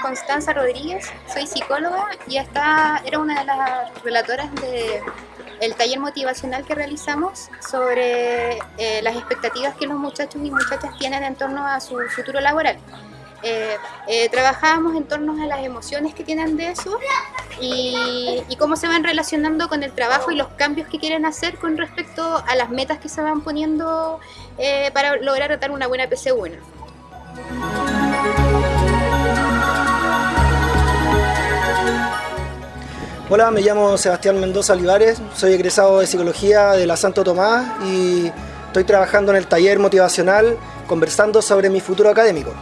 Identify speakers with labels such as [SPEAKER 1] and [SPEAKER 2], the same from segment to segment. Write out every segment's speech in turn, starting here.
[SPEAKER 1] Constanza Rodríguez, soy psicóloga y esta era una de las relatoras del taller motivacional que realizamos sobre eh, las expectativas que los muchachos y muchachas tienen en torno a su futuro laboral. Eh, eh, trabajábamos en torno a las emociones que tienen de eso y, y, cómo se van relacionando con el trabajo y los cambios que quieren hacer con respecto a las metas que se van poniendo para lograr tratar una buena PC1.
[SPEAKER 2] Hola, me llamo Sebastián Mendoza Olivares, soy egresado de Psicología de la Santo Tomás y estoy trabajando en el taller motivacional conversando sobre mi futuro académico.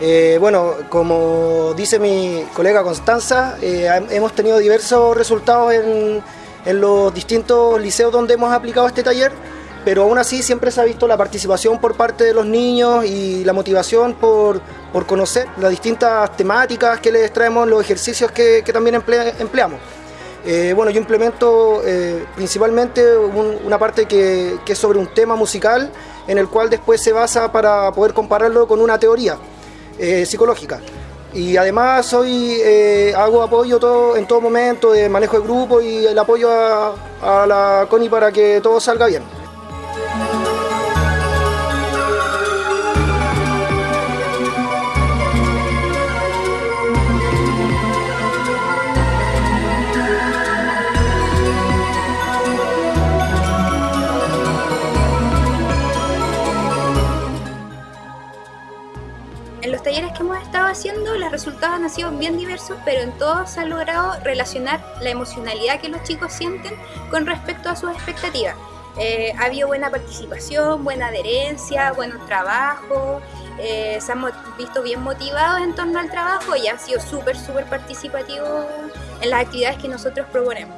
[SPEAKER 2] Eh, bueno, como dice mi colega Constanza, eh, hemos tenido diversos resultados en, en los distintos liceos donde hemos aplicado este taller, pero aún así siempre se ha visto la participación por parte de los niños y la motivación por, por conocer las distintas temáticas que les traemos, los ejercicios que, que también empleamos. Eh, bueno, yo implemento eh, principalmente una parte que, que, es sobre un tema musical en el cual después se basa para poder compararlo con una teoría eh, psicológica. Y además soy, hago apoyo en todo momento de manejo de grupo y el apoyo a, a la CONI para que todo salga bien.
[SPEAKER 1] Los talleres que hemos estado haciendo, los resultados han sido bien diversos, pero en todos se ha logrado relacionar la emocionalidad que los chicos sienten con respecto a sus expectativas. Eh, ha habido buena participación, buena adherencia, buenos trabajos, eh, se han visto bien motivados en torno al trabajo y han sido súper, súper participativos en las actividades que nosotros proponemos.